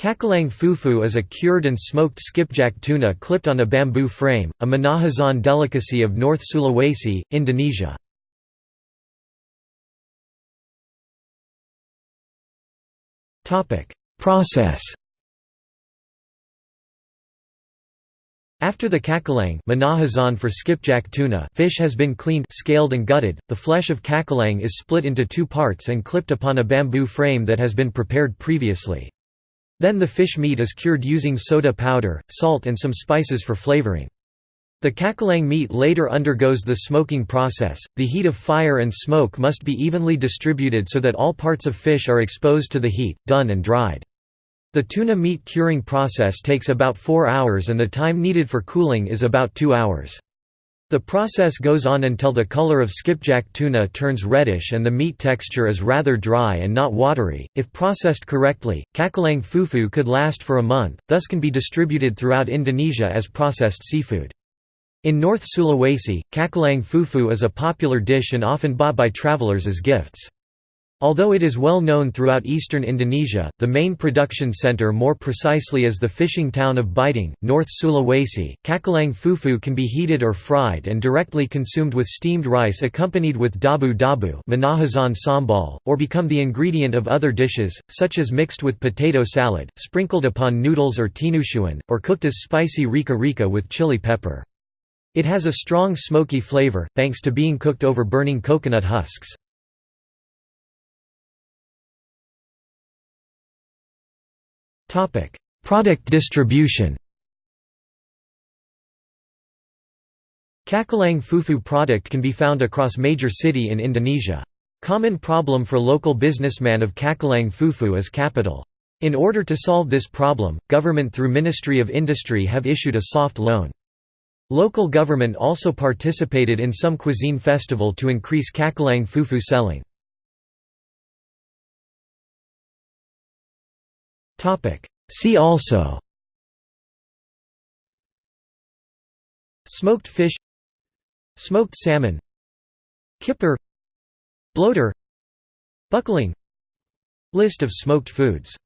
Cakalang fufu is a cured and smoked skipjack tuna clipped on a bamboo frame, a Minahasan delicacy of North Sulawesi, Indonesia. Process After the cakalang Minahasan for skipjack tuna fish has been cleaned scaled and gutted, the flesh of cakalang is split into two parts and clipped upon a bamboo frame that has been prepared previously. Then the fish meat is cured using soda powder, salt and some spices for flavoring. The cakalang meat later undergoes the smoking process. The heat of fire and smoke must be evenly distributed so that all parts of fish are exposed to the heat, done and dried. The tuna meat curing process takes about 4 hours and the time needed for cooling is about 2 hours. The process goes on until the color of skipjack tuna turns reddish and the meat texture is rather dry and not watery. If processed correctly, cakalang fufu could last for a month, thus can be distributed throughout Indonesia as processed seafood. In North Sulawesi, cakalang fufu is a popular dish and often bought by travelers as gifts. Although it is well known throughout eastern Indonesia, the main production center more precisely is the fishing town of Bitung, North Sulawesi. Cakalang fufu can be heated or fried and directly consumed with steamed rice accompanied with dabu-dabu sambal, or become the ingredient of other dishes, such as mixed with potato salad, sprinkled upon noodles or tinutuan, or cooked as spicy rica-rica with chili pepper. It has a strong smoky flavor, thanks to being cooked over burning coconut husks. Topic: Product distribution. Cakalang fufu product can be found across major city in Indonesia. Common problem for local businessman of Cakalang fufu is capital. In order to solve this problem, government through Ministry of Industry have issued a soft loan. Local government also participated in some cuisine festival to increase Cakalang fufu selling. See also Smoked fish Smoked salmon Kipper Bloater Buckling List of smoked foods